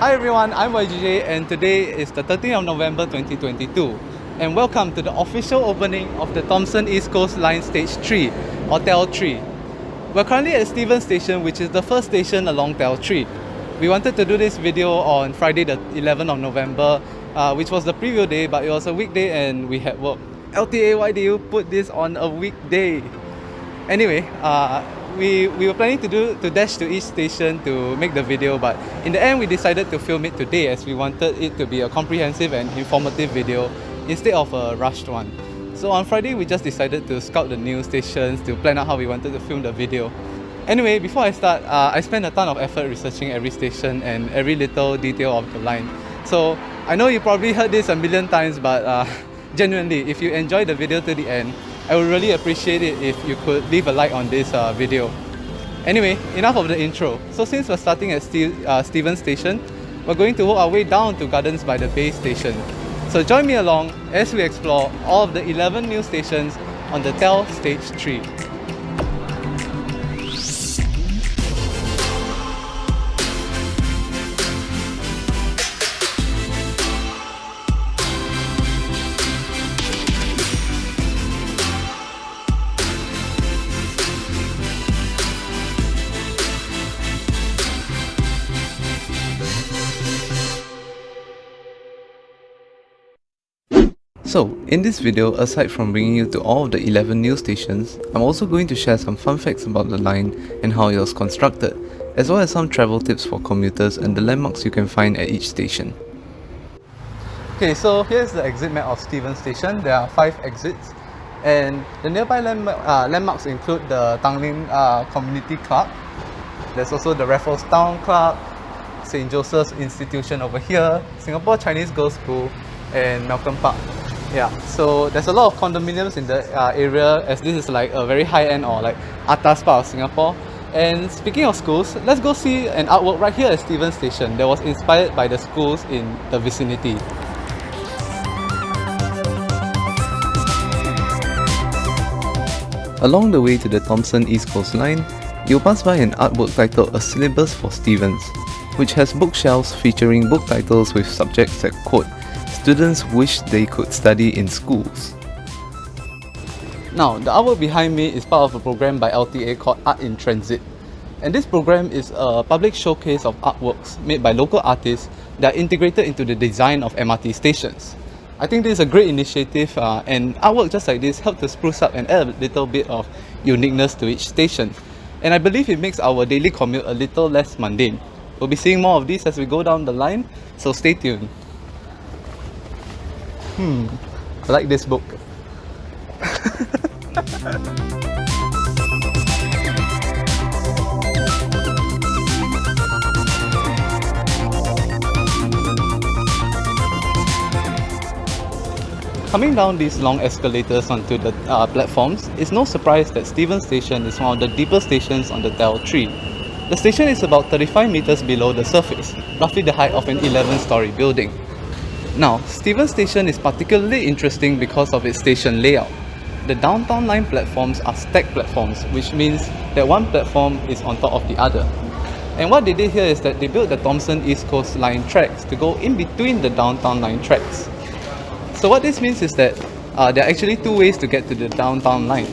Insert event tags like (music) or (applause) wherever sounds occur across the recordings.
Hi everyone, I'm YGJ and today is the 13th of November 2022 and welcome to the official opening of the Thomson East Coast Line Stage 3 or TEL 3. We're currently at Stevens Station which is the first station along TEL 3. We wanted to do this video on Friday the 11th of November uh, which was the preview day but it was a weekday and we had work. LTA, why do you put this on a weekday? Anyway, uh, we, we were planning to do to dash to each station to make the video but in the end we decided to film it today as we wanted it to be a comprehensive and informative video instead of a rushed one. So on Friday we just decided to scout the new stations to plan out how we wanted to film the video. Anyway, before I start, uh, I spent a ton of effort researching every station and every little detail of the line. So I know you probably heard this a million times but uh, (laughs) genuinely if you enjoy the video to the end I would really appreciate it if you could leave a like on this uh, video. Anyway, enough of the intro. So since we're starting at Steve, uh, Stevens Station, we're going to work our way down to Gardens by the Bay Station. So join me along as we explore all of the 11 new stations on the TEL Stage 3. So, in this video, aside from bringing you to all of the 11 new stations, I'm also going to share some fun facts about the line and how it was constructed, as well as some travel tips for commuters and the landmarks you can find at each station. Okay, so here's the exit map of Stevens Station. There are 5 exits and the nearby uh, landmarks include the Tanglin uh, Community Club, there's also the Raffles Town Club, St. Joseph's Institution over here, Singapore Chinese Girls School, and Malcolm Park. Yeah, so there's a lot of condominiums in the uh, area as this is like a very high-end or like atas part of Singapore. And speaking of schools, let's go see an artwork right here at Stevens Station that was inspired by the schools in the vicinity. Along the way to the Thomson East Coast Line, you'll pass by an artwork titled A Syllabus for Stevens, which has bookshelves featuring book titles with subjects that quote students wish they could study in schools. Now, the artwork behind me is part of a program by LTA called Art in Transit. And this program is a public showcase of artworks made by local artists that are integrated into the design of MRT stations. I think this is a great initiative uh, and artwork just like this help to spruce up and add a little bit of uniqueness to each station. And I believe it makes our daily commute a little less mundane. We'll be seeing more of this as we go down the line, so stay tuned. Hmm, I like this book. (laughs) Coming down these long escalators onto the uh, platforms, it's no surprise that Stevens Station is one of the deepest stations on the TEL 3. The station is about 35 meters below the surface, roughly the height of an 11-story building. Now, Stevens Station is particularly interesting because of its station layout. The downtown line platforms are stacked platforms, which means that one platform is on top of the other. And what they did here is that they built the Thomson East Coast Line tracks to go in between the downtown line tracks. So what this means is that uh, there are actually two ways to get to the downtown line,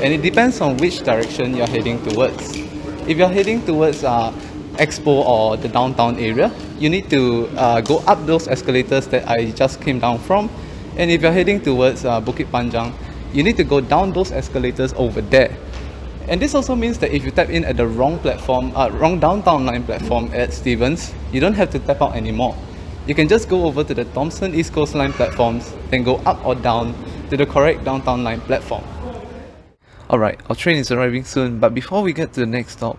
and it depends on which direction you're heading towards. If you're heading towards uh, Expo or the downtown area, you need to uh, go up those escalators that I just came down from. And if you're heading towards uh, Bukit Panjang, you need to go down those escalators over there. And this also means that if you tap in at the wrong platform, uh, wrong downtown line platform at Stevens, you don't have to tap out anymore. You can just go over to the Thomson East Coast Line platforms, then go up or down to the correct downtown line platform. Alright, our train is arriving soon, but before we get to the next stop,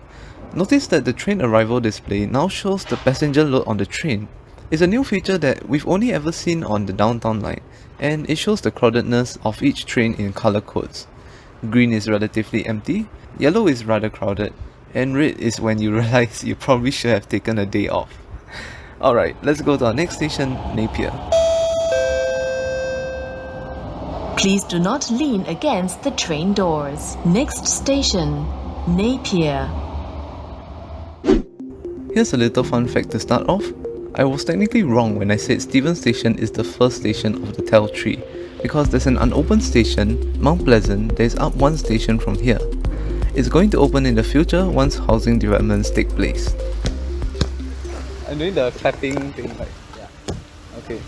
Notice that the train arrival display now shows the passenger load on the train. It's a new feature that we've only ever seen on the downtown line, and it shows the crowdedness of each train in color codes. Green is relatively empty, yellow is rather crowded, and red is when you (laughs) realize you probably should have taken a day off. Alright, let's go to our next station, Napier. Please do not lean against the train doors. Next station, Napier. Here's a little fun fact to start off. I was technically wrong when I said Stevens Station is the first station of the TEL tree, because there's an unopened station, Mount Pleasant, that is up one station from here. It's going to open in the future once housing developments take place. I'm doing the clapping thing like, yeah, okay.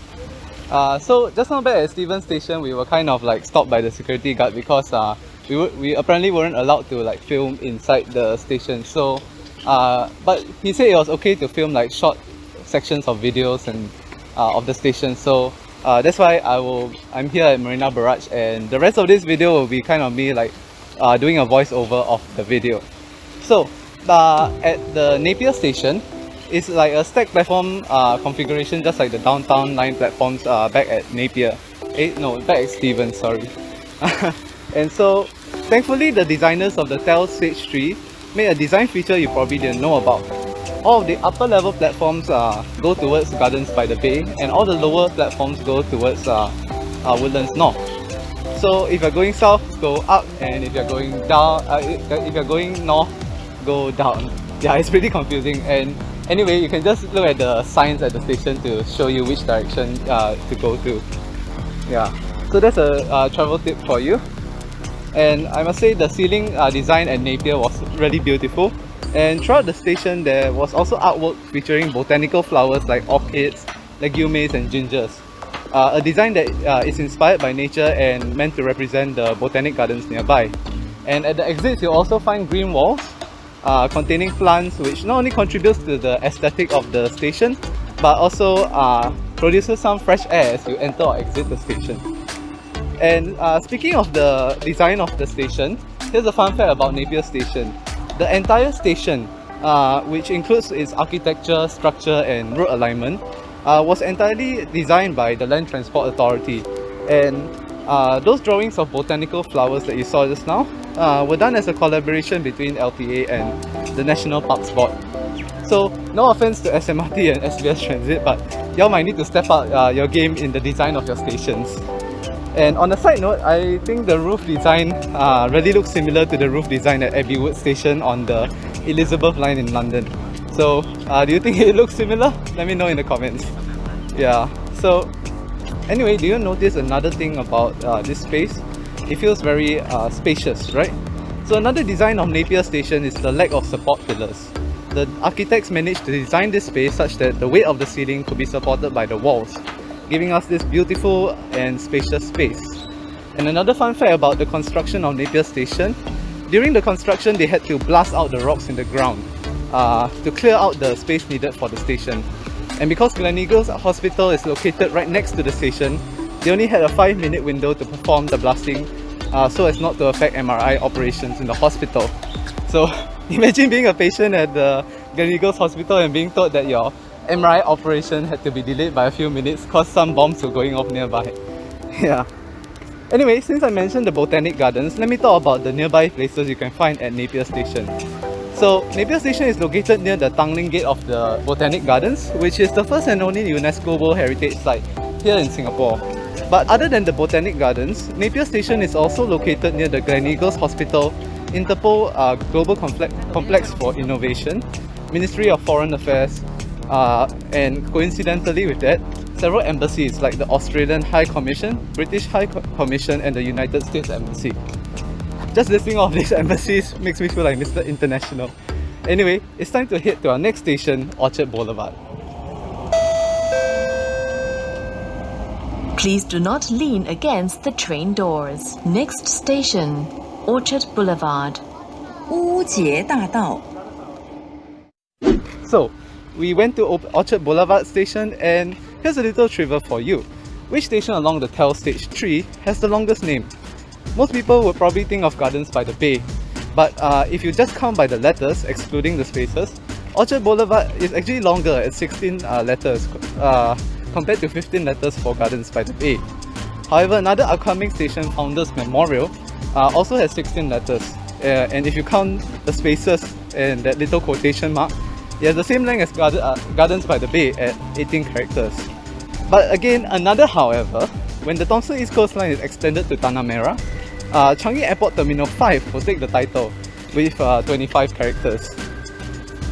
Uh, so just now back at Stevens Station, we were kind of like stopped by the security guard because uh, we, we apparently weren't allowed to like film inside the station. So, uh, but he said it was okay to film like short sections of videos and uh, of the station. So uh, that's why I will I'm here at Marina Barrage and the rest of this video will be kind of me like uh, doing a voiceover of the video. So uh, at the Napier station, it's like a stack platform uh, configuration just like the downtown line platforms back at Napier. Eh, no, back at Stevens, sorry. (laughs) and so thankfully the designers of the TEL Stage 3 made a design feature you probably didn't know about. All of the upper level platforms uh, go towards Gardens by the Bay and all the lower platforms go towards uh, uh, Woodlands North. So if you're going south, go up and if you're going down, uh, if you're going north, go down. (laughs) Yeah, it's pretty confusing and anyway, you can just look at the signs at the station to show you which direction uh, to go to. Yeah, so that's a uh, travel tip for you. And I must say the ceiling uh, design at Napier was really beautiful. And throughout the station there was also artwork featuring botanical flowers like orchids, legumes and gingers. Uh, a design that uh, is inspired by nature and meant to represent the botanic gardens nearby. And at the exits you'll also find green walls uh, containing plants which not only contributes to the aesthetic of the station but also uh, produces some fresh air as you enter or exit the station. And uh, speaking of the design of the station, here's a fun fact about Napier Station. The entire station, uh, which includes its architecture, structure and road alignment, uh, was entirely designed by the Land Transport Authority. And uh, those drawings of botanical flowers that you saw just now uh, were done as a collaboration between LTA and the National Parks Board. So no offense to SMRT and SBS Transit, but y'all might need to step up uh, your game in the design of your stations. And on a side note, I think the roof design uh, really looks similar to the roof design at Abbey Wood Station on the Elizabeth line in London. So uh, do you think (laughs) it looks similar? Let me know in the comments. Yeah, so anyway, do you notice another thing about uh, this space? It feels very uh, spacious, right? So another design of Napier Station is the lack of support pillars. The architects managed to design this space such that the weight of the ceiling could be supported by the walls, giving us this beautiful and spacious space. And another fun fact about the construction of Napier Station, during the construction they had to blast out the rocks in the ground uh, to clear out the space needed for the station. And because Gleneagles Hospital is located right next to the station, they only had a 5 minute window to perform the blasting uh, so as not to affect MRI operations in the hospital. So (laughs) imagine being a patient at the Gleneagles Hospital and being told that your MRI operation had to be delayed by a few minutes because some bombs were going off nearby. (laughs) yeah. Anyway, since I mentioned the Botanic Gardens, let me talk about the nearby places you can find at Napier Station. So, Napier Station is located near the Tanglin Gate of the Botanic Gardens, which is the first and only UNESCO World Heritage Site here in Singapore. But other than the Botanic Gardens, Napier Station is also located near the Gleneagles Hospital, Interpol uh, Global Complex, Complex for Innovation, Ministry of Foreign Affairs, uh, and coincidentally with that, several embassies like the Australian High Commission, British High Co Commission and the United States Embassy. Just listing all these (laughs) embassies makes me feel like Mr. International. Anyway, it's time to head to our next station, Orchard Boulevard. Please do not lean against the train doors. Next station, Orchard Boulevard. So, we went to Orchard Boulevard station and here's a little trivia for you. Which station along the TEL Stage 3 has the longest name? Most people would probably think of Gardens by the Bay, but uh, if you just count by the letters, excluding the spaces, Orchard Boulevard is actually longer at 16 uh, letters uh, compared to 15 letters for Gardens by the Bay. However, another upcoming station, Founders Memorial, uh, also has 16 letters. Uh, and if you count the spaces and that little quotation mark, it has the same length as uh, Gardens by the Bay at 18 characters. But again, another however, when the Thomson East Coast Line is extended to Tanah Merah, uh, Changi Airport Terminal 5 will take the title with uh, 25 characters.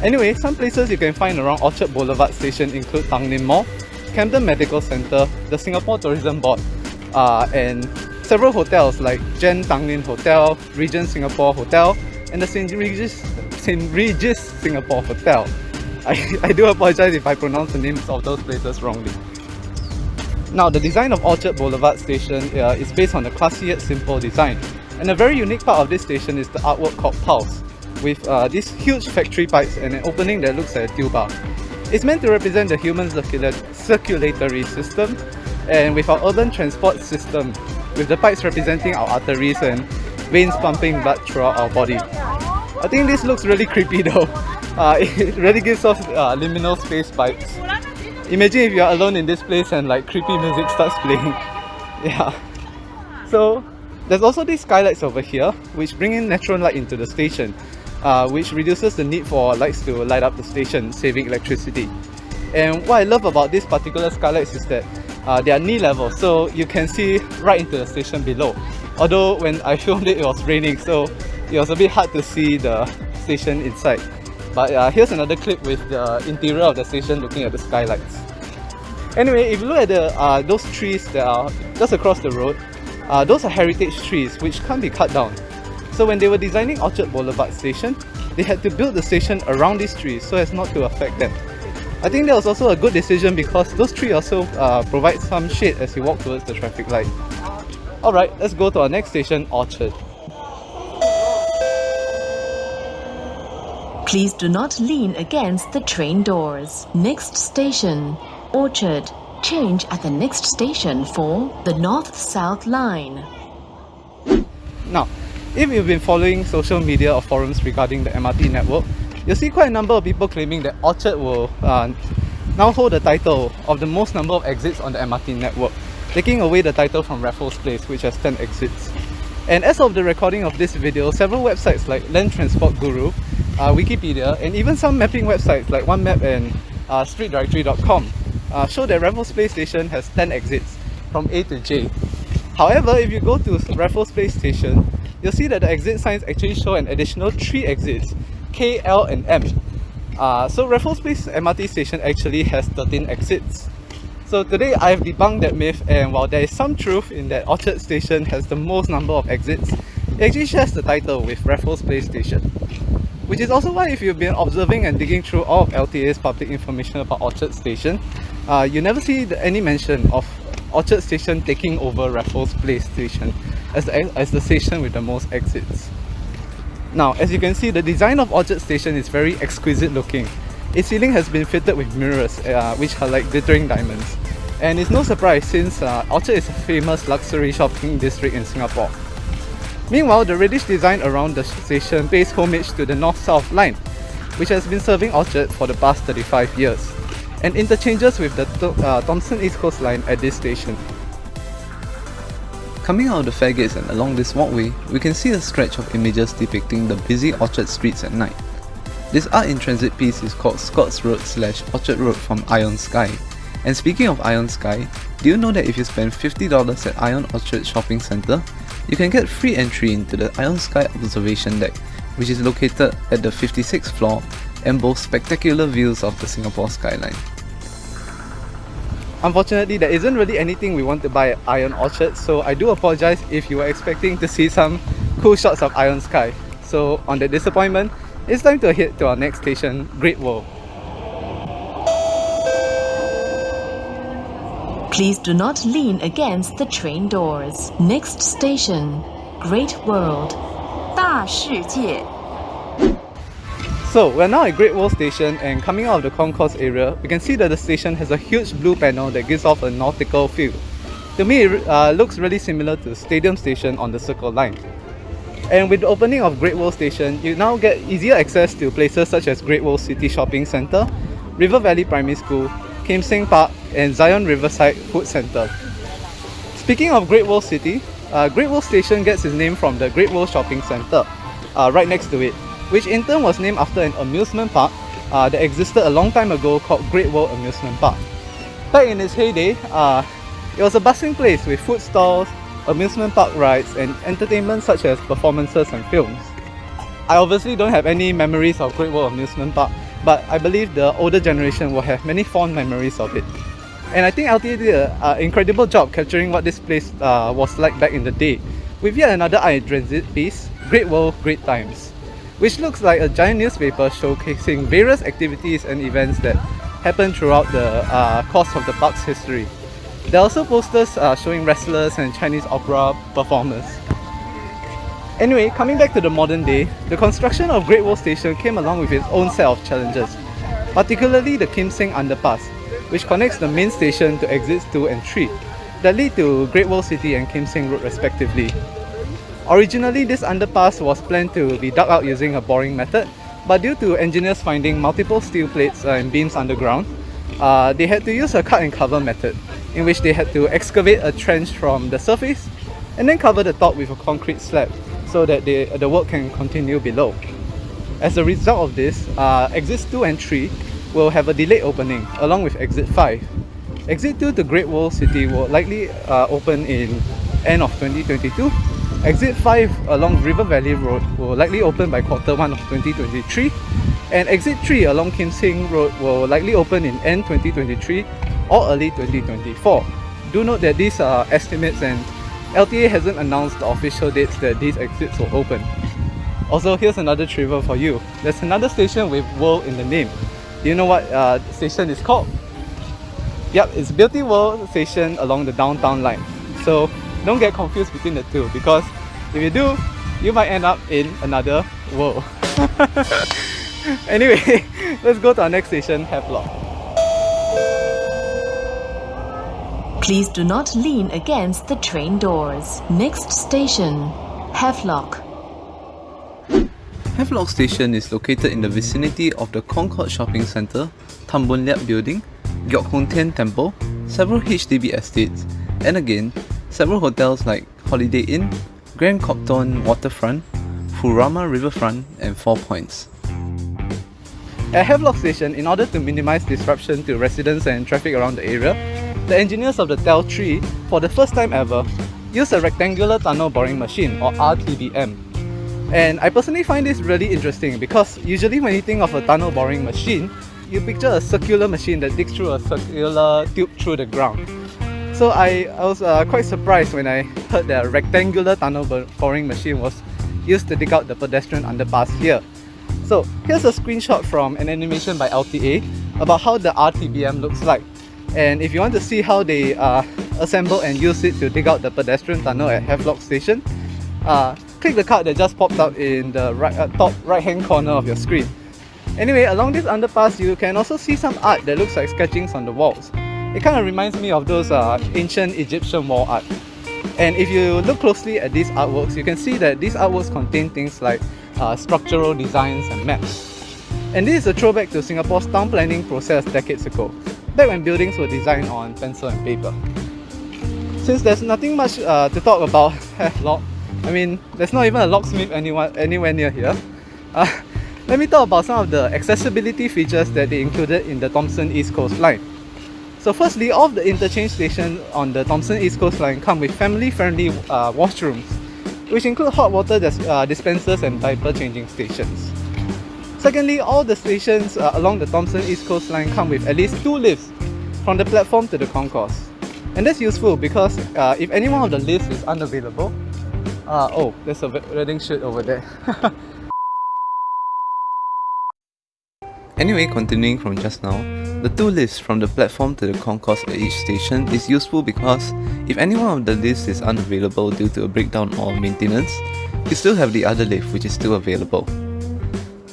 Anyway, some places you can find around Orchard Boulevard Station include Tanglin Mall, Camden Medical Centre, the Singapore Tourism Board, uh, and several hotels like Jen Tanglin Hotel, Regent Singapore Hotel, and the St. Regis, St. Regis Singapore Hotel. I, (laughs) I do apologize if I pronounce the names of those places wrongly. Now, the design of Orchard Boulevard Station uh, is based on a classy yet simple design. And a very unique part of this station is the artwork called Pulse, with uh, these huge factory pipes and an opening that looks like a tuba. It's meant to represent the human circulatory system, and with our urban transport system, with the pipes representing our arteries and veins pumping blood throughout our body. I think this looks really creepy (laughs) though. Uh, it really gives off uh, liminal space vibes. Imagine if you're alone in this place and like creepy music starts playing. (laughs) yeah. So there's also these skylights over here which bring in natural light into the station uh, which reduces the need for lights to light up the station saving electricity. And what I love about these particular skylights is that uh, they are knee level so you can see right into the station below. Although when I (laughs) filmed it it was raining so it was a bit hard to see the station inside. But uh, here's another clip with the interior of the station looking at the skylights. Anyway, if you look at the uh, those trees that are just across the road, uh, those are heritage trees which can't be cut down. So when they were designing Orchard Boulevard station, they had to build the station around these trees so as not to affect them. I think that was also a good decision because those trees also uh, provide some shade as you walk towards the traffic light. Alright, let's go to our next station, Orchard. Please do not lean against the train doors. Next station, Orchard. Change at the next station for the North-South Line. Now, if you've been following social media or forums regarding the MRT network, you'll see quite a number of people claiming that Orchard will uh, now hold the title of the most number of exits on the MRT network, taking away the title from Raffles Place, which has 10 exits. And as of the recording of this video, several websites like Land Transport Guru uh, Wikipedia, and even some mapping websites like OneMap and uh, StreetDirectory.com uh, show that Raffles Place Station has 10 exits from A to J. However, if you go to Raffles Place Station, you'll see that the exit signs actually show an additional 3 exits, K, L and M. Uh, so Raffles Place MRT station actually has 13 exits. So today I've debunked that myth and while there is some truth in that Orchard Station has the most number of exits, it actually shares the title with Raffles Place Station. Which is also why if you've been observing and digging through all of LTA's public information about Orchard Station, uh, you never see the, any mention of Orchard Station taking over Raffles Place Station as the, as the station with the most exits. Now, as you can see, the design of Orchard Station is very exquisite looking. Its ceiling has been fitted with mirrors, uh, which are like glittering diamonds. And it's no surprise since uh, Orchard is a famous luxury shopping district in Singapore. Meanwhile, the reddish design around the station pays homage to the North-South line, which has been serving Orchard for the past 35 years, and interchanges with the uh, Thomson East Coast line at this station. Coming out of the fairgates and along this walkway, we can see a stretch of images depicting the busy Orchard streets at night. This art in transit piece is called Scotts Road slash Orchard Road from Ion Sky. And speaking of Ion Sky, do you know that if you spend $50 at Ion Orchard Shopping Centre, you can get free entry into the Ion Sky Observation Deck, which is located at the 56th floor and boasts spectacular views of the Singapore skyline. Unfortunately, there isn't really anything we want to buy at Ion Orchard, so I do apologize if you were expecting to see some cool shots of Ion Sky. So on the disappointment, it's time to head to our next station, Great World. Please do not lean against the train doors. Next station, Great World. 大世界. So, we're now at Great World Station and coming out of the concourse area, we can see that the station has a huge blue panel that gives off a nautical feel. To me, it uh, looks really similar to Stadium Station on the Circle Line. And with the opening of Great World Station, you now get easier access to places such as Great World City Shopping Centre, River Valley Primary School, Kim Seng Park, and Zion Riverside Food Centre. Speaking of Great World City, uh, Great World Station gets its name from the Great World Shopping Centre, uh, right next to it, which in turn was named after an amusement park uh, that existed a long time ago called Great World Amusement Park. Back in its heyday, uh, it was a bustling place with food stalls, amusement park rides, and entertainment such as performances and films. I obviously don't have any memories of Great World Amusement Park, but I believe the older generation will have many fond memories of it. And I think LTA did an incredible job capturing what this place uh, was like back in the day, with yet another iTransit piece, Great World, Great Times, which looks like a giant newspaper showcasing various activities and events that happened throughout the uh, course of the park's history. There are also posters uh, showing wrestlers and Chinese opera performers. Anyway, coming back to the modern day, the construction of Great World Station came along with its own set of challenges, particularly the Kim Seng Underpass, which connects the main station to exits 2 and 3, that lead to Great World City and Kim Seng Road respectively. Originally, this underpass was planned to be dug out using a boring method, but due to engineers finding multiple steel plates and beams underground, uh, they had to use a cut and cover method, in which they had to excavate a trench from the surface and then cover the top with a concrete slab so that they, the work can continue below. As a result of this, uh, exits 2 and 3 will have a delayed opening along with exit 5. Exit 2 to Great World City will likely uh, open in end of 2022. Exit 5 along River Valley Road will likely open by quarter 1 of 2023 and exit 3 along Kim Seng Road will likely open in end 2023 or early 2024. Do note that these are estimates and LTA hasn't announced the official dates that these exits will open. Also, here's another trivia for you. There's another station with World in the name. Do you know what uh, station is called? Yep, it's Beauty World Station along the downtown line. So don't get confused between the two because if you do, you might end up in another world. (laughs) anyway, (laughs) let's go to our next station, Havelock. Please do not lean against the train doors. Next station, Havelock. Havelock Station is located in the vicinity of the Concord Shopping Centre, Tan Boo Liat Building, Giok Hong Tian Temple, several HDB estates, and again, several hotels like Holiday Inn, Grand Copthorne Waterfront, Furama Riverfront, and Four Points. At Havelock Station, in order to minimize disruption to residents and traffic around the area, the engineers of the TEL 3, for the first time ever, used a rectangular tunnel boring machine or RTBM. And I personally find this really interesting because usually when you think of a tunnel boring machine, you picture a circular machine that digs through a circular tube through the ground. So I, I was uh, quite surprised when I heard that a rectangular tunnel boring machine was used to dig out the pedestrian underpass here. So here's a screenshot from an animation by LTA about how the RTBM looks like. And if you want to see how they uh, assemble and use it to dig out the pedestrian tunnel at Havelock Station, uh, click the card that just popped up in the right, uh, top right hand corner of your screen. Anyway, along this underpass you can also see some art that looks like sketchings on the walls. It kind of reminds me of those uh, ancient Egyptian wall art. And if you look closely at these artworks, you can see that these artworks contain things like uh, structural designs and maps. And this is a throwback to Singapore's town planning process decades ago, back when buildings were designed on pencil and paper. Since there's nothing much uh, to talk about (laughs) Havelock, I mean, there's not even a locksmith anywhere, anywhere near here. Uh, (laughs) let me talk about some of the accessibility features that they included in the Thomson East Coast Line. So firstly, all of the interchange stations on the Thomson East Coast Line come with family-friendly uh, washrooms, which include hot water dis uh, dispensers and diaper changing stations. Secondly, all the stations uh, along the Thomson East Coast Line come with at least two lifts from the platform to the concourse. And that's useful because uh, if any one of the lifts is unavailable, uh, oh, there's a wedding shoot over there. (laughs) Anyway, continuing from just now, the two lifts from the platform to the concourse at each station is useful because if any one of the lifts is unavailable due to a breakdown or maintenance, you still have the other lift which is still available.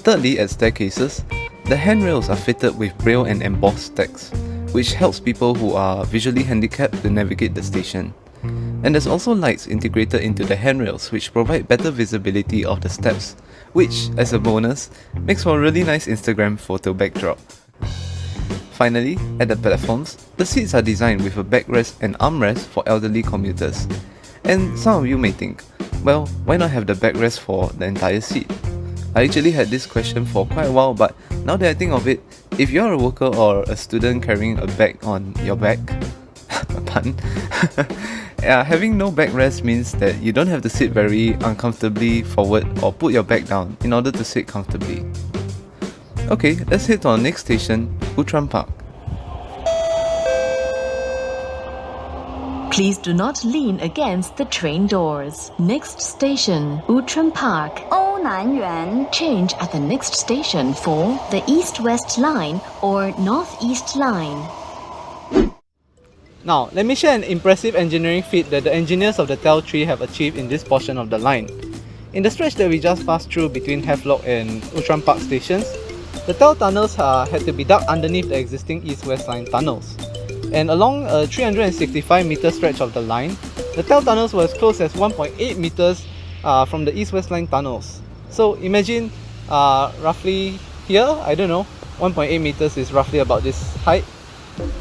Thirdly, at staircases, the handrails are fitted with braille and embossed text, which helps people who are visually handicapped to navigate the station. And there's also lights integrated into the handrails which provide better visibility of the steps, which, as a bonus, makes for a really nice Instagram photo backdrop. Finally, at the platforms, the seats are designed with a backrest and armrest for elderly commuters. And some of you may think, well, why not have the backrest for the entire seat? I actually had this question for quite a while, but now that I think of it, if you're a worker or a student carrying a bag on your back, (laughs) pun, uh, (laughs) having no backrest means that you don't have to sit very uncomfortably forward or put your back down in order to sit comfortably. Okay, let's head to our next station, Outram Park. Please do not lean against the train doors. Next station, Outram Park. 欧南园 Change at the next station for the East-West Line or North-East Line. Now, let me share an impressive engineering feat that the engineers of the TEL tree have achieved in this portion of the line. In the stretch that we just passed through between Havelock and Outram Park stations, the TEL tunnels uh, had to be dug underneath the existing East-West line tunnels. And along a 365 meter stretch of the line, the TEL tunnels were as close as 1.8 meters uh, from the East-West line tunnels. So imagine uh, roughly here, I don't know, 1.8 meters is roughly about this height.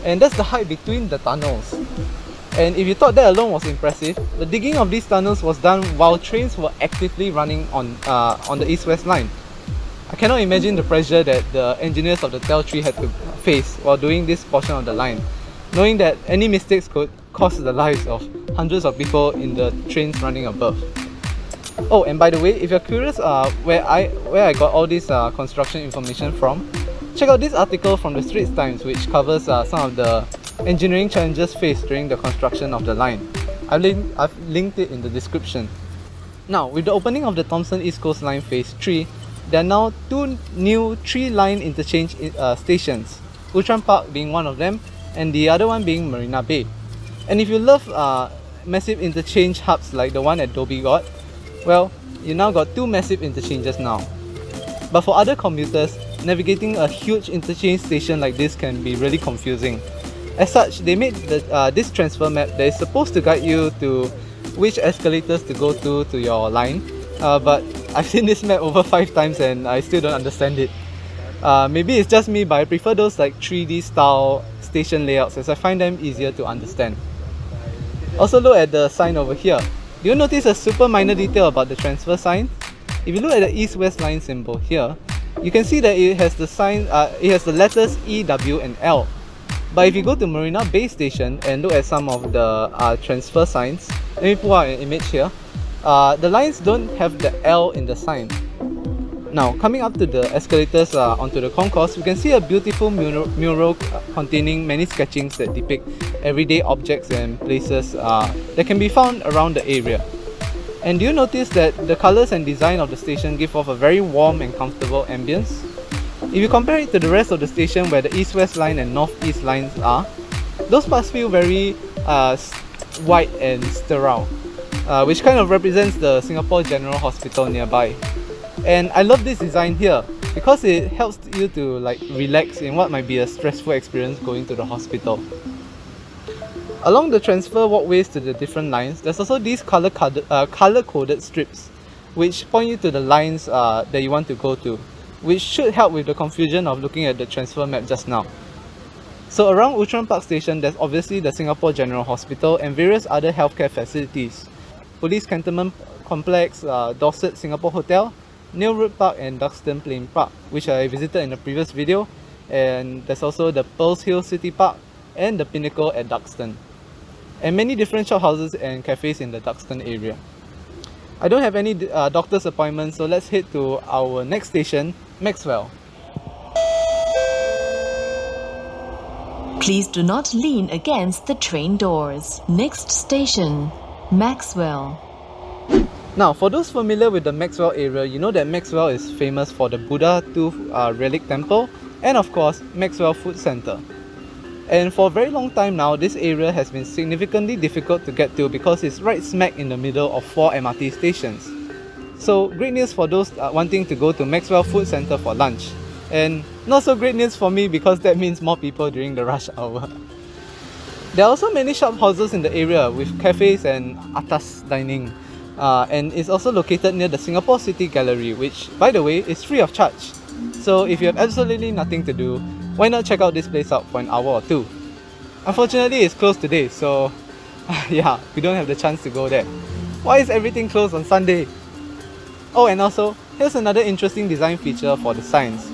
And that's the height between the tunnels. And if you thought that alone was impressive, the digging of these tunnels was done while trains were actively running on, uh, on the east-west line. I cannot imagine the pressure that the engineers of the TEL tree had to face while doing this portion of the line, knowing that any mistakes could cost the lives of hundreds of people in the trains running above. Oh, and by the way, if you're curious uh, where I where I got all this uh, construction information from, check out this article from the Straits Times which covers uh, some of the engineering challenges faced during the construction of the line. I've, link, I've linked it in the description. Now, with the opening of the Thomson East Coast Line Phase 3, there are now two new three-line interchange uh, stations, Outram Park being one of them, and the other one being Marina Bay. And if you love uh, massive interchange hubs like the one at Dhoby Ghaut, well, you now got two massive interchanges now. But for other commuters, navigating a huge interchange station like this can be really confusing. As such, they made the, uh, this transfer map that is supposed to guide you to which escalators to go to to your line. Uh, but (laughs) I've seen this map over five times and I still don't understand it. Uh, maybe it's just me, but I prefer those like 3D style station layouts as I find them easier to understand. Also look at the sign over here. Do you notice a super minor detail about the transfer sign? If you look at the east-west line symbol here, you can see that it has the sign, uh, it has the letters E, W and L. But if you go to Marina Bay Station and look at some of the uh, transfer signs, let me pull out an image here. Uh, the lines don't have the L in the sign. Now, coming up to the escalators uh, onto the concourse, we can see a beautiful mural, mural containing many sketchings that depict everyday objects and places uh, that can be found around the area. And do you notice that the colors and design of the station give off a very warm and comfortable ambience? If you compare it to the rest of the station where the east-west line and north-east lines are, those parts feel very uh, white and sterile, uh, which kind of represents the Singapore General Hospital nearby. And I love this design here because it helps you to like relax in what might be a stressful experience going to the hospital. Along the transfer walkways to the different lines, there's also these color coded, uh, color strips which point you to the lines uh, that you want to go to, which should help with the confusion of looking at the transfer map just now. So around Outram Park Station, there's obviously the Singapore General Hospital and various other healthcare facilities. Police Cantonment Complex, uh, Dorsett Singapore Hotel, Neil Road Park and Duxton Plain Park, which I visited in the previous video. And there's also the Pearls Hill City Park and the Pinnacle at Duxton. And many different shophouses and cafes in the Duxton area. I don't have any uh, doctor's appointments, so let's head to our next station, Maxwell. Please do not lean against the train doors. Next station, Maxwell. Now, for those familiar with the Maxwell area, you know that Maxwell is famous for the Buddha Tooth uh, Relic Temple and of course, Maxwell Food Center. And for a very long time now, this area has been significantly difficult to get to because it's right smack in the middle of four MRT stations. So great news for those uh, wanting to go to Maxwell Food Center for lunch. And not so great news for me because that means more people during the rush hour. There are also many shop houses in the area with cafes and atas dining. Uh, and it's also located near the Singapore City Gallery, which, by the way, is free of charge. So if you have absolutely nothing to do, why not check out this place out for an hour or two? Unfortunately, it's closed today, so (laughs) yeah, we don't have the chance to go there. Why is everything closed on Sunday? Oh, and also, here's another interesting design feature for the signs.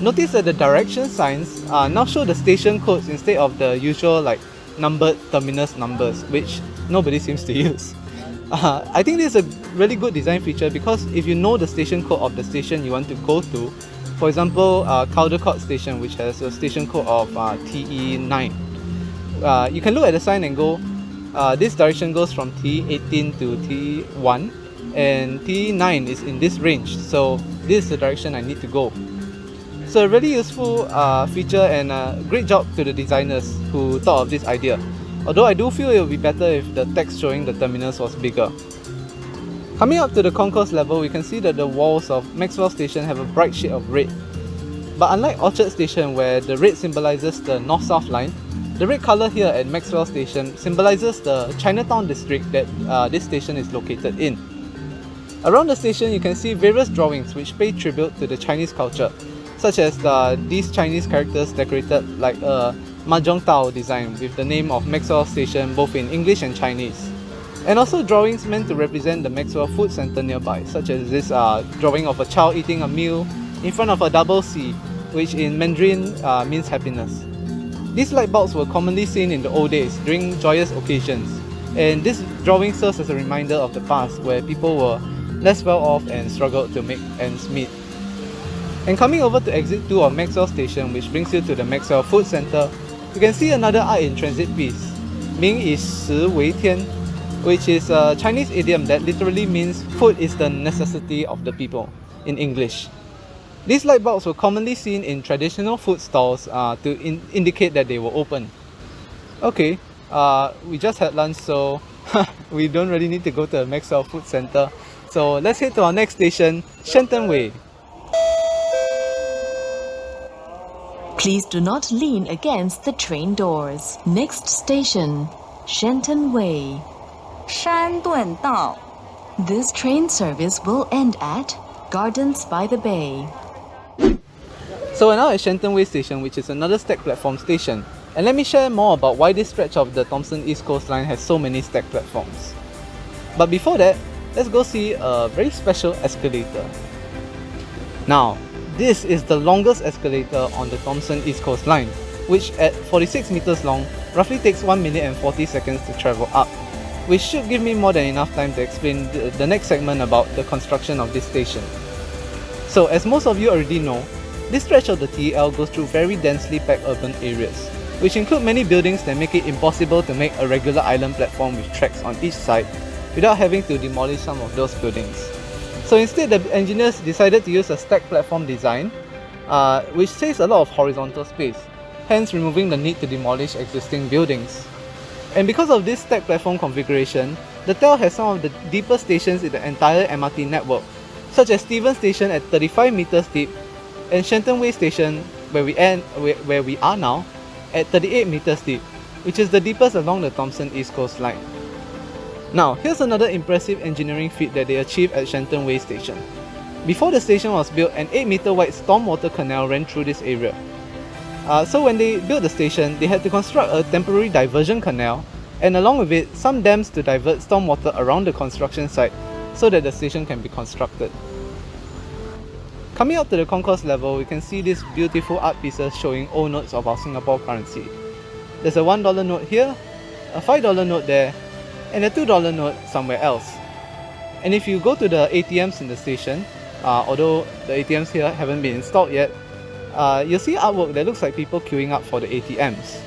Notice that the direction signs uh, now show the station codes instead of the usual like numbered terminus numbers, which nobody seems to (laughs) use. Uh, I think this is a really good design feature because if you know the station code of the station you want to go to, For example, uh, Caldecott Station, which has a station code of uh, TE9. Uh, you can look at the sign and go, uh, this direction goes from TE18 to TE1 and TE9 is in this range. So this is the direction I need to go. So a really useful uh, feature and a great job to the designers who thought of this idea. Although I do feel it would be better if the text showing the terminus was bigger. Coming up to the concourse level, we can see that the walls of Maxwell Station have a bright shade of red. But unlike Orchard Station where the red symbolizes the north-south line, the red color here at Maxwell Station symbolizes the Chinatown district that uh, this station is located in. Around the station you can see various drawings which pay tribute to the Chinese culture, such as uh, these Chinese characters decorated like a Mahjong Tao design with the name of Maxwell Station both in English and Chinese. And also drawings meant to represent the Maxwell Food Center nearby, such as this uh, drawing of a child eating a meal in front of a double xi, which in Mandarin uh, means happiness. These light bulbs were commonly seen in the old days during joyous occasions, and this drawing serves as a reminder of the past where people were less well off and struggled to make ends meet. And coming over to exit 2 of Maxwell Station, which brings you to the Maxwell Food Center, you can see another art in transit piece. Min Yi Shi Wei Tian, which is a Chinese idiom that literally means food is the necessity of the people in English. These light bulbs were commonly seen in traditional food stalls uh, to in indicate that they were open. Okay, uh, we just had lunch so (laughs) we don't really need to go to the Maxwell Food Center. So let's head to our next station, Shenton Way. Please do not lean against the train doors. Next station, Shenton Way. 山顿道. This train service will end at Gardens by the Bay. So we're now at Shenton Way Station, which is another stack platform station. And let me share more about why this stretch of the Thomson East Coast Line has so many stack platforms. But before that, let's go see a very special escalator. Now, this is the longest escalator on the Thomson East Coast Line, which at 46 meters long, roughly takes 1 minute and 40 seconds to travel up, which should give me more than enough time to explain the, the next segment about the construction of this station. So as most of you already know, this stretch of the TEL goes through very densely packed urban areas, which include many buildings that make it impossible to make a regular island platform with tracks on each side without having to demolish some of those buildings. So instead, the engineers decided to use a stacked platform design, uh, which saves a lot of horizontal space, hence removing the need to demolish existing buildings. And because of this stacked platform configuration, the TEL has some of the deepest stations in the entire MRT network, such as Stevens Station at 35 meters deep and Shenton Way Station, where we, end, where, where we are now, at 38 meters deep, which is the deepest along the Thomson East Coast Line. Now, here's another impressive engineering feat that they achieved at Shenton Way Station. Before the station was built, an 8 meter wide stormwater canal ran through this area. Uh, so when they built the station, they had to construct a temporary diversion canal and along with it, some dams to divert stormwater around the construction site so that the station can be constructed. Coming up to the concourse level, we can see these beautiful art pieces showing old notes of our Singapore currency. There's a $1 note here, a $5 note there, and a $2 note somewhere else. And if you go to the ATMs in the station, uh, although the ATMs here haven't been installed yet, uh, you'll see artwork that looks like people queuing up for the ATMs.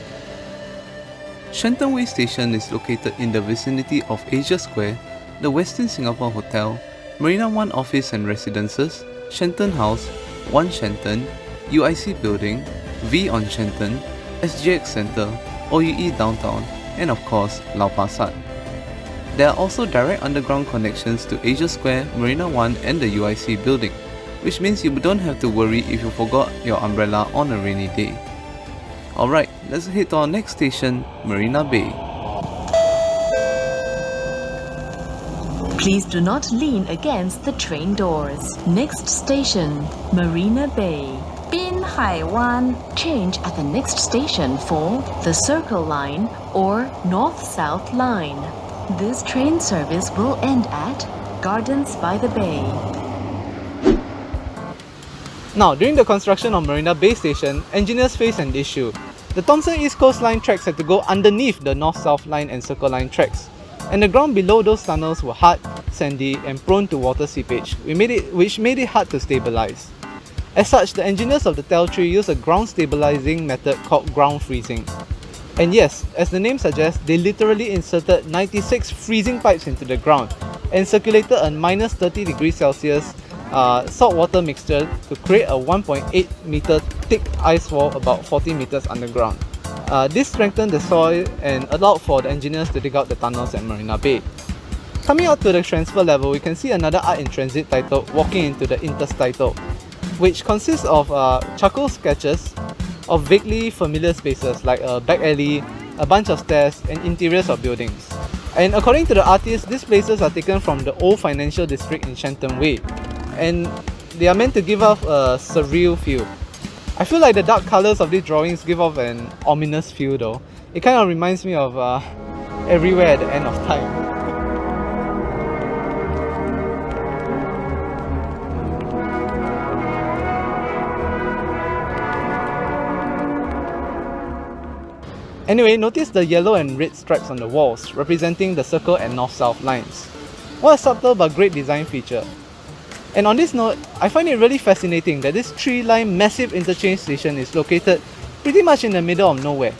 Shenton Way Station is located in the vicinity of Asia Square, the Westin Singapore Hotel, Marina One Office and Residences, Shenton House, One Shenton, UIC Building, V on Shenton, SGX Centre, OUE Downtown, and of course, Lau Pa Sat. There are also direct underground connections to Asia Square, Marina 1 and the UIC building, which means you don't have to worry if you forgot your umbrella on a rainy day. Alright, let's head to our next station, Marina Bay. Please do not lean against the train doors. Next station, Marina Bay. Bin Hai Wan. Change at the next station for the Circle Line or North-South Line. This train service will end at Gardens by the Bay. Now, during the construction of Marina Bay Station, engineers faced an issue. The Thomson East Coast Line tracks had to go underneath the North-South Line and Circle Line tracks, and the ground below those tunnels were hard, sandy, and prone to water seepage, which made it, which made it hard to stabilize. As such, the engineers of the TEL tree use a ground stabilizing method called ground freezing. And yes, as the name suggests, they literally inserted 96 freezing pipes into the ground and circulated a minus 30 degrees Celsius uh, saltwater mixture to create a 1.8 meter thick ice wall about 40 meters underground. Uh, this strengthened the soil and allowed for the engineers to dig out the tunnels at Marina Bay. Coming out to the transfer level, we can see another art in transit titled Walking into the Interstitial, which consists of uh, charcoal sketches of vaguely familiar spaces like a back alley, a bunch of stairs, and interiors of buildings. And according to the artist, these places are taken from the old financial district in Shenton Way, and they are meant to give off a surreal feel. I feel like the dark colours of these drawings give off an ominous feel though. It kind of reminds me of uh, everywhere at the end of time. Anyway, notice the yellow and red stripes on the walls, representing the circle and north-south lines. What a subtle but great design feature. And on this note, I find it really fascinating that this three-line massive interchange station is located pretty much in the middle of nowhere.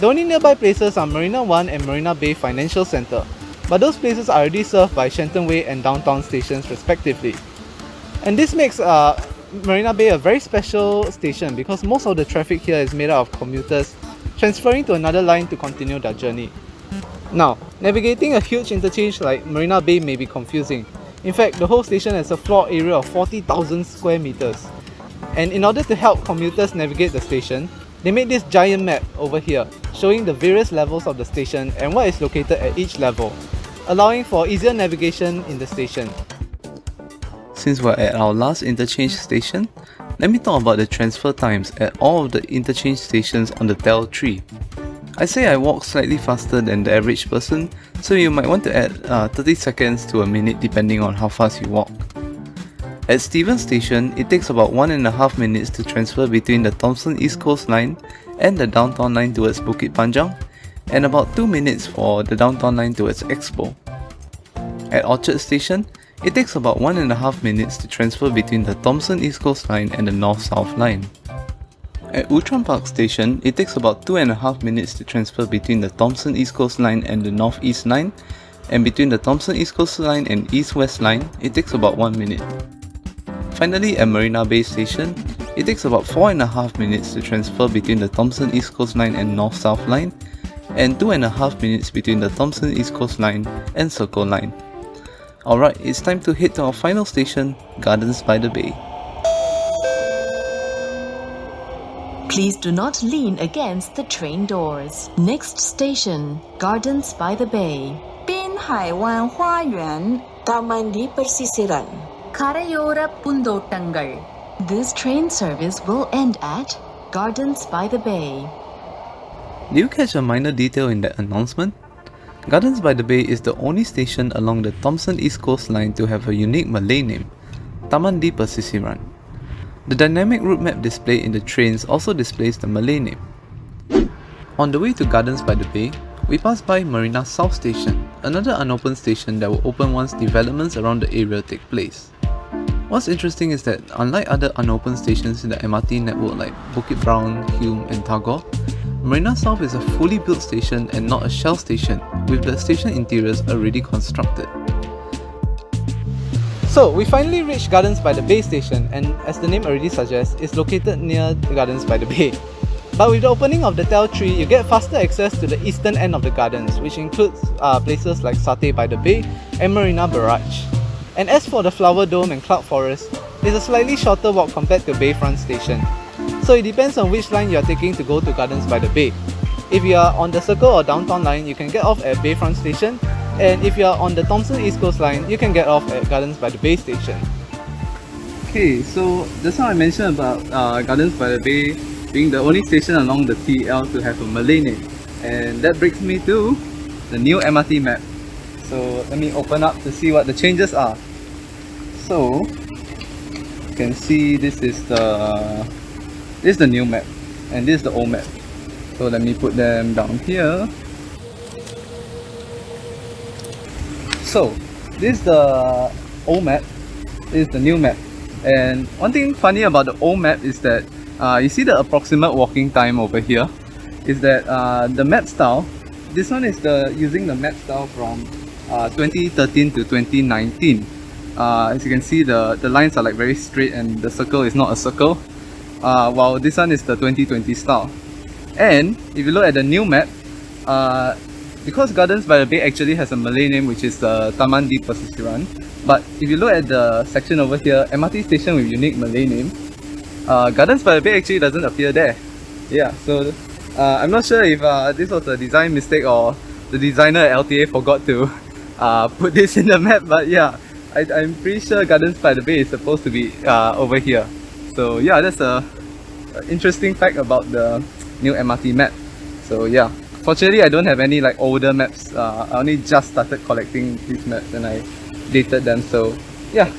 The only nearby places are Marina 1 and Marina Bay Financial Centre, but those places are already served by Shenton Way and downtown stations respectively. And this makes uh, Marina Bay a very special station because most of the traffic here is made up of commuters transferring to another line to continue their journey. Now, navigating a huge interchange like Marina Bay may be confusing. In fact, the whole station has a floor area of 40,000 square meters. And in order to help commuters navigate the station, they made this giant map over here, showing the various levels of the station and what is located at each level, allowing for easier navigation in the station. Since we're at our last interchange station, let me talk about the transfer times at all of the interchange stations on the TEL 3. I say I walk slightly faster than the average person, so you might want to add uh, 30 seconds to a minute depending on how fast you walk. At Stevens Station, it takes about 1.5 minutes to transfer between the Thomson East Coast Line and the downtown line towards Bukit Panjang, and about 2 minutes for the downtown line towards Expo. At Orchard Station, it takes about one and a half minutes to transfer between the Thomson East Coast Line and the North-South Line. At Outram Park Station, it takes about two and a half minutes to transfer between the Thomson East Coast Line and the North East Line, and between the Thomson East Coast Line and East West Line, it takes about one minute. Finally, at Marina Bay Station, it takes about four and a half minutes to transfer between the Thomson East Coast Line and North-South Line, and two and a half minutes between the Thomson East Coast Line and Circle Line. Alright, it's time to head to our final station, Gardens by the Bay. Please do not lean against the train doors. Next station, Gardens by the Bay. 滨海湾花园 Taman di Persisiran கரையோர பூந்தோட்டங்கள் This train service will end at Gardens by the Bay. Did you catch a minor detail in that announcement? Gardens by the Bay is the only station along the Thomson East Coast Line to have a unique Malay name, Taman di Persisiran. The dynamic route map display in the trains also displays the Malay name. On the way to Gardens by the Bay, we pass by Marina South Station, another unopened station that will open once developments around the area take place. What's interesting is that unlike other unopened stations in the MRT network like Bukit Brown, Hume and Tagore, Marina South is a fully built station and not a shell station, with the station interiors already constructed. So, we finally reached Gardens by the Bay station and as the name already suggests, it's located near the Gardens by the Bay. (laughs) But with the opening of the TEL 3, you get faster access to the eastern end of the gardens, which includes uh, places like Satay by the Bay and Marina Barrage. And as for the Flower Dome and Cloud Forest, it's a slightly shorter walk compared to Bayfront Station. So it depends on which line you are taking to go to Gardens by the Bay. If you are on the Circle or Downtown line, you can get off at Bayfront Station, and if you are on the Thomson East Coast line, you can get off at Gardens by the Bay Station. Okay, so just now I mentioned about uh, Gardens by the Bay being the only station along the TL to have a Malay name, and that brings me to the new MRT map. So let me open up to see what the changes are. So you can see this is the this is the new map and this is the old map. So let me put them down here. So this is the old map, this is the new map. And one thing funny about the old map is that uh, you see the approximate walking time over here is that uh, the map style, this one is the using the map style from uh, 2013 to 2019. Uh, as you can see the, the lines are like very straight and the circle is not a circle uh, while this one is the 2020 style. And if you look at the new map, uh, because Gardens by the Bay actually has a Malay name which is the Taman di but if you look at the section over here, MRT station with unique Malay name, uh, Gardens by the Bay actually doesn't appear there. Yeah, so uh, I'm not sure if uh, this was a design mistake or the designer at LTA forgot to (laughs) uh, put this in the map, but yeah, I, I'm pretty sure Gardens by the Bay is supposed to be uh, over here. So yeah, that's a, a interesting fact about the new MRT map. So yeah, fortunately I don't have any like older maps. Uh, I only just started collecting these maps and I dated them. So yeah.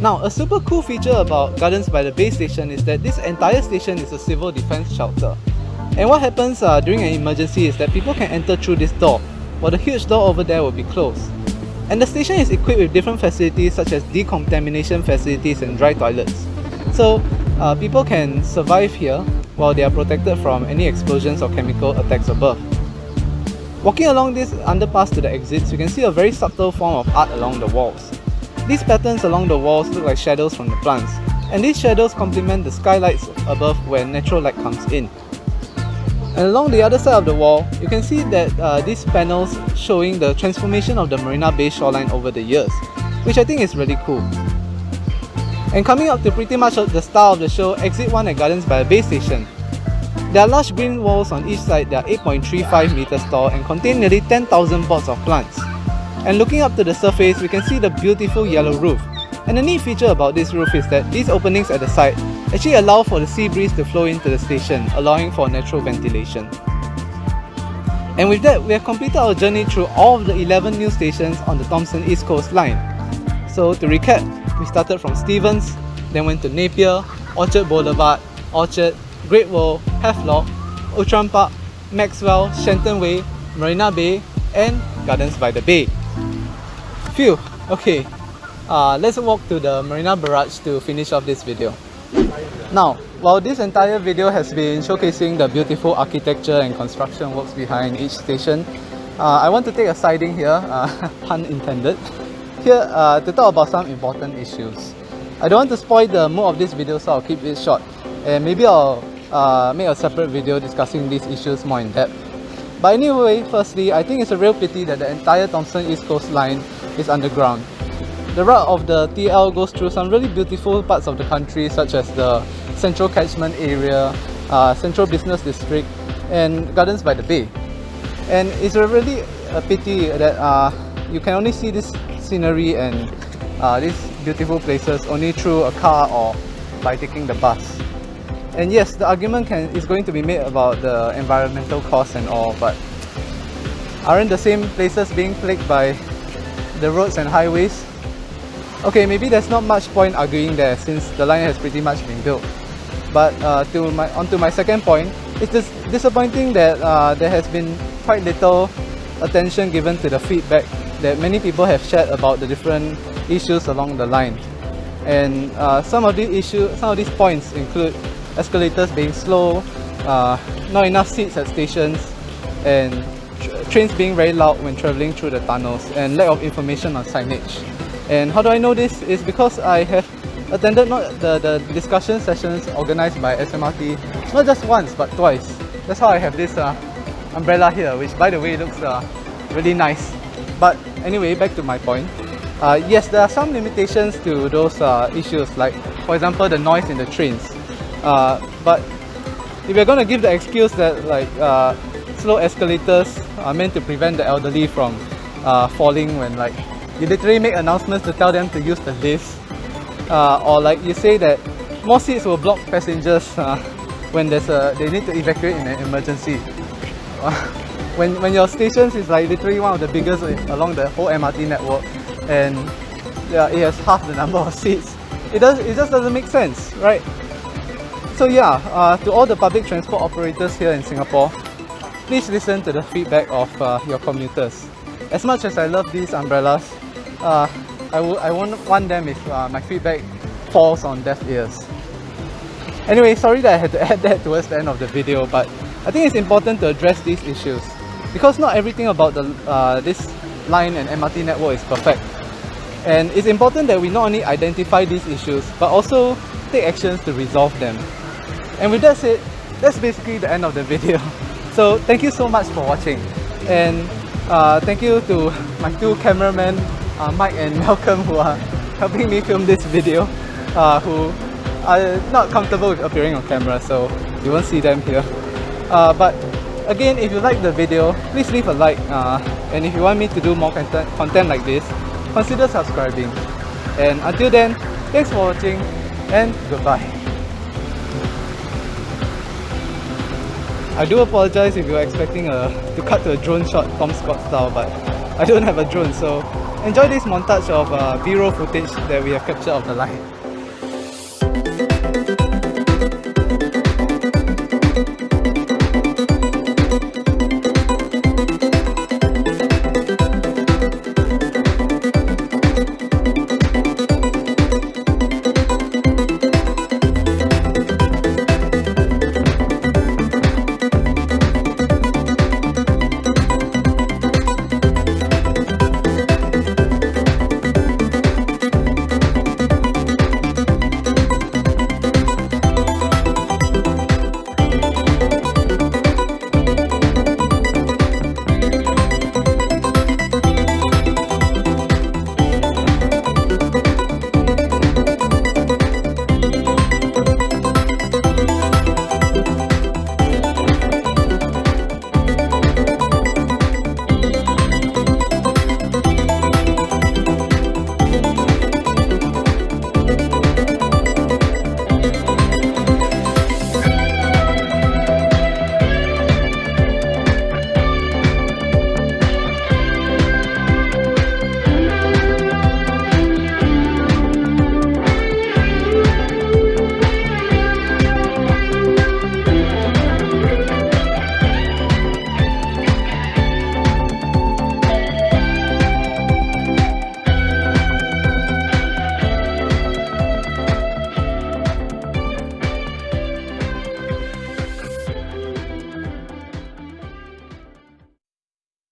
Now, a super cool feature about Gardens by the Bay Station is that this entire station is a civil defense shelter. And what happens uh, during an emergency is that people can enter through this door, while the huge door over there will be closed. And the station is equipped with different facilities such as decontamination facilities and dry toilets. So uh, people can survive here while they are protected from any explosions or chemical attacks above. Walking along this underpass to the exits, you can see a very subtle form of art along the walls. These patterns along the walls look like shadows from the plants, and these shadows complement the skylights above where natural light comes in. And along the other side of the wall, you can see that uh, these panels showing the transformation of the Marina Bay shoreline over the years, which I think is really cool. And coming up to pretty much the star of the show, Exit 1 at Gardens by the Bay Station. There are large green walls on each side that are 8.35 meters tall and contain nearly 10,000 pots of plants. And looking up to the surface, we can see the beautiful yellow roof. And the neat feature about this roof is that these openings at the side actually allow for the sea breeze to flow into the station, allowing for natural ventilation. And with that, we have completed our journey through all of the 11 new stations on the Thomson East Coast Line. So to recap, we started from Stevens, then went to Napier, Orchard Boulevard, Orchard, Great World, Havelock, Outram Park, Maxwell, Shenton Way, Marina Bay, and Gardens by the Bay. Phew, okay. Uh, let's walk to the Marina Barrage to finish off this video. Now, while this entire video has been showcasing the beautiful architecture and construction works behind each station, uh, I want to take a siding here, uh, (laughs) pun intended, here uh, to talk about some important issues. I don't want to spoil the mood of this video so I'll keep it short and maybe I'll uh, make a separate video discussing these issues more in depth. But anyway, firstly, I think it's a real pity that the entire Thomson East Coast line is underground. The route of the TL goes through some really beautiful parts of the country such as the Central Catchment Area, uh, Central Business District and Gardens by the Bay. And it's really a pity that uh, you can only see this scenery and uh, these beautiful places only through a car or by taking the bus. And yes, the argument can is going to be made about the environmental costs and all, but aren't the same places being plagued by the roads and highways? Okay, maybe there's not much point arguing there since the line has pretty much been built. But uh, to my onto my second point, it's dis disappointing that uh, there has been quite little attention given to the feedback that many people have shared about the different issues along the line. And uh, some of these issues, some of these points include escalators being slow, uh, not enough seats at stations, and tr trains being very loud when traveling through the tunnels, and lack of information on signage. And how do I know this? Is because I have attended not the, the discussion sessions organized by SMRT not just once but twice. That's how I have this uh, umbrella here, which by the way looks uh, really nice. But anyway, back to my point. Uh, yes, there are some limitations to those uh, issues, like for example the noise in the trains. Uh, but if you're going to give the excuse that like uh, slow escalators are meant to prevent the elderly from uh, falling when like you literally make announcements to tell them to use the lift or like you say that more seats will block passengers (laughs) when there's a they need to evacuate in an emergency (laughs) when when your stations is like literally one of the biggest along the whole MRT network and yeah, it has half the (laughs) number of seats it does it just doesn't make sense right so yeah uh, to all the public transport operators here in Singapore please listen to the feedback of uh, your commuters as much as I love these umbrellas uh, I, won't want them if uh, my feedback falls on deaf ears. Anyway, sorry that I had to (laughs) add that towards the end of the video, but I think it's important to address these issues because not everything about the uh, this line and MRT network is perfect. And it's important that we not only identify these issues, but also take actions to resolve them. And with that said, that's basically the end of the (laughs) video. So thank you so much for watching. And uh, thank you to (laughs) my two cameramen, uh, Mike and (laughs) Malcolm, who are helping me film this video, uh, who are not comfortable with appearing on camera, so you won't see them here. Uh, but again, if you like the video, please leave a like. Uh, and if you want me to do more content, content like this, consider subscribing. And until then, thanks for watching and goodbye. I do apologize if you're expecting a, to cut to a drone shot Tom Scott style, but I don't have a drone, so enjoy this montage of uh, B-roll footage that we have captured of the line.